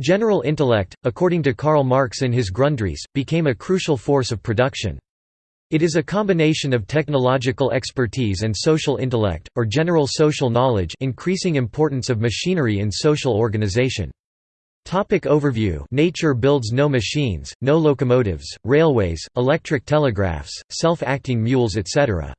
General intellect, according to Karl Marx in his Grundrisse, became a crucial force of production. It is a combination of technological expertise and social intellect, or general social knowledge increasing importance of machinery in social organization. Topic overview Nature builds no machines, no locomotives, railways, electric telegraphs, self-acting mules etc.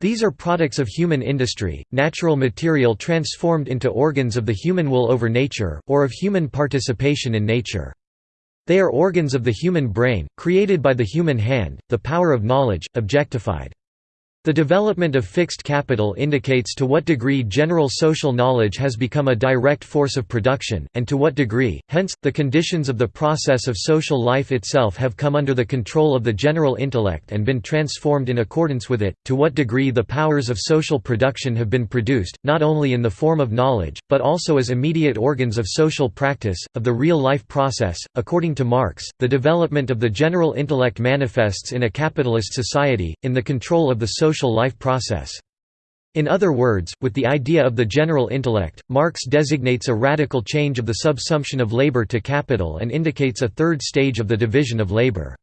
These are products of human industry, natural material transformed into organs of the human will over nature, or of human participation in nature. They are organs of the human brain, created by the human hand, the power of knowledge, objectified. The development of fixed capital indicates to what degree general social knowledge has become a direct force of production, and to what degree, hence, the conditions of the process of social life itself have come under the control of the general intellect and been transformed in accordance with it, to what degree the powers of social production have been produced, not only in the form of knowledge, but also as immediate organs of social practice, of the real life process. According to Marx, the development of the general intellect manifests in a capitalist society, in the control of the social social life process. In other words, with the idea of the general intellect, Marx designates a radical change of the subsumption of labor to capital and indicates a third stage of the division of labor.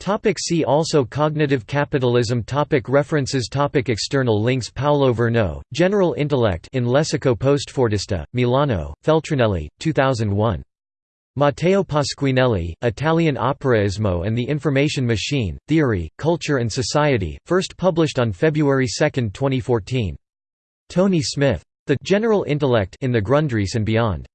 Topic see also Cognitive capitalism topic References topic External links Paolo Virno, General Intellect in Lessico Postfordista, Milano, Feltrinelli, 2001. Matteo Pasquinelli, Italian Operaismo and the Information Machine, Theory, Culture and Society, first published on February 2, 2014. Tony Smith. The General Intellect in the Grundrisse and Beyond.